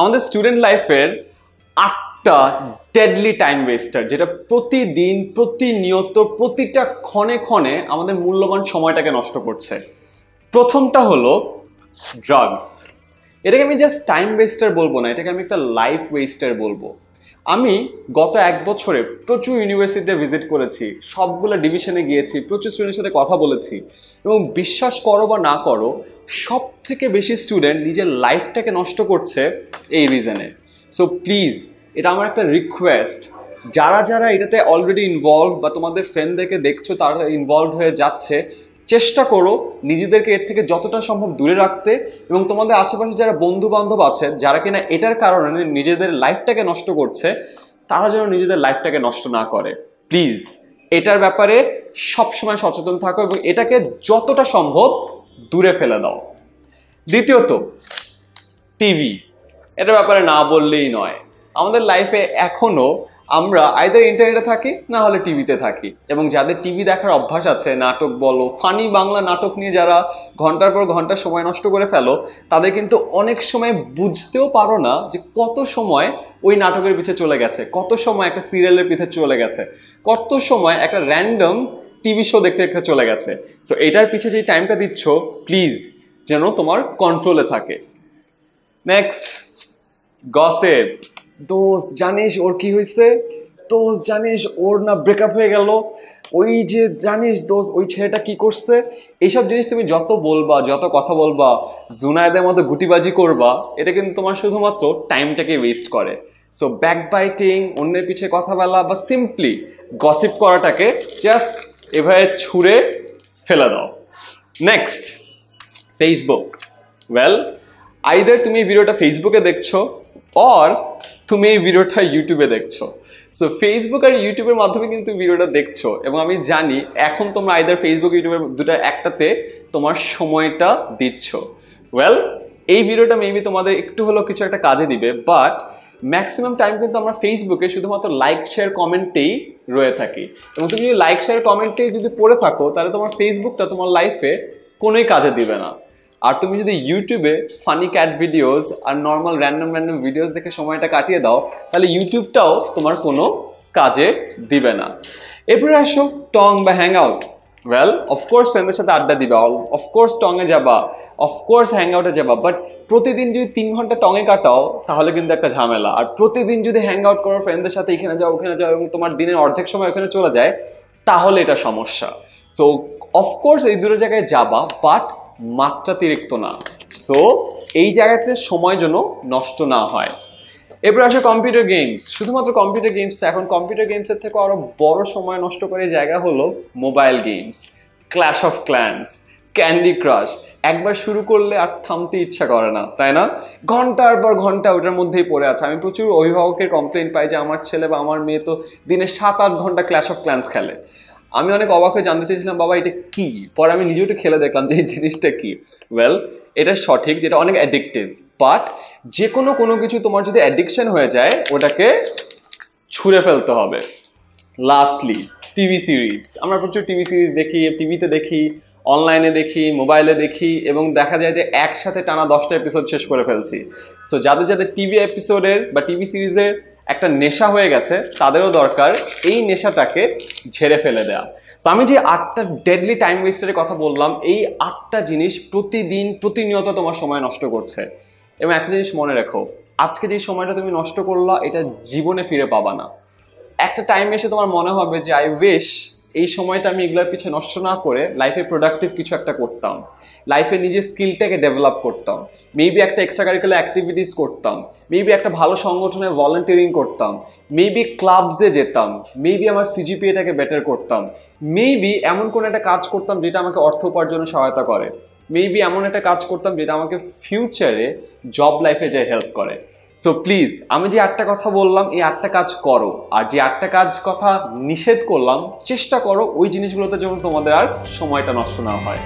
আমাদের স্টুডেন্ট লাইফের আটটা ডেডলি টাইম ওয়েস্টার যেটা প্রতিদিন, প্রতিনিয়ত, প্রতিটা ক্ষণে ক্ষণে আমাদের মূল্যবান সময়টাকে নষ্ট করছে। প্রথমটা হলো ড্রাগস এটাকে আমি জাস্ট টাইম ওয়েস্টার বলব না, এটাকে আমি একটা লাইফ ওয়েস্টার বলব। আমি গত এক বছরে প্রচুর ইউনিভার্সিটিতে ভিজিট করেছি, সবগুলো ডিভিশনে গিয়েছি, প্রচুর স্টুডেন্টের সাথে কথা বলেছি, এবং বিশ্বাস করো বা না করো সব থেকে বেশি স্টুডেন্ট নিজের লাইফটাকে নষ্ট করছে এই রিজনে সো প্লিজ এটা আমার একটা রিকোয়েস্ট যারা যারা এটাতে অলরেডি ইনভলভ বা তোমাদের ফ্রেন্ডদেরকে দেখছ, তারা ইনভলভ হয়ে যাচ্ছে, চেষ্টা করো নিজেদেরকে এর থেকে যতটা সম্ভব দূরে রাখতে এবং তোমাদের আশেপাশে যারা বন্ধু বান্ধব আছে, যারা কিনা এটার কারণে নিজেদের লাইফটাকে নষ্ট করছে, তারা যেন নিজেদের লাইফটাকে নষ্ট না করে। প্লিজ এটার ব্যাপারে সবসময় সচেতন থাকো এবং এটাকে যতটা সম্ভব দূরে ফেলে দাও। দ্বিতীয়ত, টিভি। এটার ব্যাপারে না বললেই নয়। আমাদের লাইফে এখনও আমরা আইদার ইন্টারনেটে থাকি, না হলে টিভিতে থাকি। এবং যাদের টিভি দেখার অভ্যাস আছে, নাটক বলো ফানি বাংলা নাটক নিয়ে যারা ঘণ্টার পর ঘণ্টা সময় নষ্ট করে ফেলো, তাদের কিন্তু অনেক সময় বুঝতেও পারো না যে কত সময় ওই নাটকের পিছে চলে গেছে, কত সময় একটা সিরিয়ালের পিছে চলে গেছে, কত সময় একটা র্যান্ডম টিভি শো দেখতে দেখতে চলে গেছে। সো এটার পিছে যে টাইমটা দিচ্ছ প্লিজ যেন তোমার কন্ট্রোলে থাকে। নেক্সট গসেপ দোস্ত, জানিস ওর কি হয়েছে দোস্ত, জানিস ওর না ব্রেকআপ হয়ে গেল। ওই যে, জানিস দোস্ত, ওই ছেলেটা কি করছে? এইসব জিনিস তুমি যত বলবা, যত কথা বলবা, জুনায়দের মতো গুটিবাজি করবা, এটা কিন্তু তোমার শুধুমাত্র টাইমটাকে ওয়েস্ট করে। সো ব্যাক বাইটিং অন্যের পিছে কথা বলা বা সিম্পলি গসিপ করাটাকে জাস্ট এভাবে ছুঁড়ে ফেলে দাও। নেক্সট ফেসবুক ওয়েল আইদার তুমি এই ভিডিওটা ফেসবুকে দেখছ অর তুমি এই ভিডিওটা ইউটিউবে দেখছ। সো ফেসবুক আর ইউটিউবের মাধ্যমে কিন্তু ভিডিওটা দেখছ, এবং আমি জানি এখন তোমরা আইদার ফেসবুক ইউটিউবের দুটো একটাতে তোমার সময়টা দিচ্ছ। ওয়েল এই ভিডিওটা মেবি তোমাদের একটু হলেও কিছু একটা কাজে দিবে বাট ম্যাক্সিমাম টাইম কিন্তু আমরা ফেসবুকে শুধুমাত্র লাইক শেয়ার কমেন্টেই রয়ে থাকি। এবং তুমি যদি লাইক শেয়ার কমেন্টে যদি পড়ে থাকো, তাহলে তোমার ফেসবুকটা তোমার লাইফে কোনোই কাজে দিবে না। আর তুমি যদি ইউটিউবে ফানি ক্যাট ভিডিওস আর নর্মাল র্যান্ডম র্যান্ডম ভিডিওস দেখে সময়টা কাটিয়ে দাও, তাহলে ইউটিউবটাও তোমার কোনো কাজে দিবে না। এরপরে আসো টং বা হ্যাং আউট ওয়েল অফকোর্স ফ্রেন্ডের সাথে আড্ডা দিবে। অফকোর্স টঙে যাবা। অফকোর্স হ্যাং আউটে যাবা। বাট প্রতিদিন যদি তিন ঘণ্টা টঙে কাটাও, তাহলে কিন্তু একটা ঝামেলা। আর প্রতিদিন যদি হ্যাং আউট করো ফ্রেন্ডদের সাথে এখানে যাও, ওখানে যাও, এবং তোমার দিনের অর্ধেক সময় ওখানে চলে যায়, তাহলে এটা সমস্যা। সো অফকোর্স এই দুটো জায়গায় যাবা বাট মাত্রাতিরিক্ত না। সো এই জায়গাতে সময় যেন নষ্ট না হয়। এরপর আসে কম্পিউটার গেমস শুধুমাত্র কম্পিউটার গেমস এখন কম্পিউটার গেমসের থেকে আরও বড় সময় নষ্ট করে জায়গা হলো mobile games Clash of Clans Candy Crush একবার শুরু করলে আর থামতে ইচ্ছা করে না, তাই না? ঘণ্টার পর ঘণ্টা ওটার মধ্যেই পড়ে আছে। আমি প্রচুর অভিভাবকের কমপ্লেন পাই যে আমার ছেলে বা আমার মেয়ে তো দিনে সাত আট ঘণ্টা ক্ল্যাশ অফ ক্ল্যান্স খেলে। আমি অনেক অবাক হয়ে জানতে চেয়েছিলাম, বাবা, এটা কি? পরে আমি নিজেও একটু খেলে দেখলাম যে এই জিনিসটা কি। ওয়েল এটা সঠিক, যেটা অনেক অ্যাডিকটিভ বাট যে কোনো কোনো কিছু তোমার যদি অ্যাডিকশন হয়ে যায়, ওটাকে ছুঁড়ে ফেলতে হবে। লাস্টলি টিভি সিরিজ আমরা প্রচুর টিভি সিরিজ দেখি টিভিতে দেখি অনলাইনে দেখি মোবাইলে দেখি, এবং দেখা যায় যে একসাথে টানা দশটা এপিসোড শেষ করে ফেলছি। সো যাদের যাদের টিভি এপিসোডের বা টিভি সিরিজের একটা নেশা হয়ে গেছে, তাদেরও দরকার এই নেশাটাকে ঝেড়ে ফেলে দেওয়া তো আমি যে আটটা ডেডলি টাইম ওয়েস্টের কথা বললাম, এই আটটা জিনিস প্রতিদিন, প্রতিনিয়ত তোমার সময় নষ্ট করছে। এবং একটা জিনিস মনে রেখো, আজকে যে সময়টা তুমি নষ্ট করলা, এটা জীবনে ফিরে পাবা না। একটা টাইম এসে তোমার মনে হবে যে আই উইশ এই সময়টা আমি এগুলোর পিছিয়ে নষ্ট না করে লাইফে প্রোডাক্টিভ কিছু একটা করতাম। লাইফে নিজের স্কিলটাকে ডেভেলপ করতাম। মেবি একটা এক্সট্রা কারিকুলার অ্যাক্টিভিটিস করতাম। মেবি একটা ভালো সংগঠনে ভলেন্টিয়ারিং করতাম। মেবি ক্লাবসে যেতাম। মেবি আমার সিজিপিএটাকে বেটার করতাম। মেবি এমন কোনো একটা কাজ করতাম যেটা আমাকে অর্থ উপার্জনে সহায়তা করে। মেবি এমন একটা কাজ করতাম যেটা আমাকে ফিউচারে জব লাইফে যে হেল্প করে। সো প্লিজ আমি যে আটটা কথা বললাম, এই আটটা কাজ করো। আর যে আটটা কাজ কথা নিষেধ করলাম, চেষ্টা করো ওই জিনিসগুলোতে যেন তোমাদের আর সময়টা নষ্ট না হয়।